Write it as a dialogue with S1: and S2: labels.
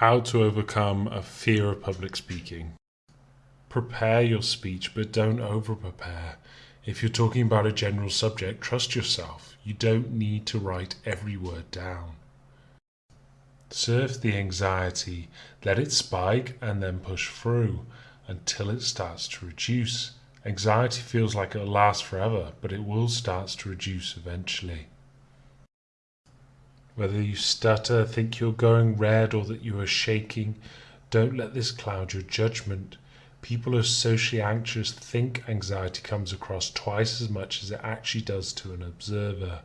S1: How to overcome a fear of public speaking. Prepare your speech, but don't over prepare. If you're talking about a general subject, trust yourself. You don't need to write every word down. Surf the anxiety, let it spike and then push through until it starts to reduce. Anxiety feels like it'll last forever, but it will start to reduce eventually. Whether you stutter, think you're going red, or that you are shaking, don't let this cloud your judgment. People who are socially anxious think anxiety comes across twice as much as it actually does to an observer.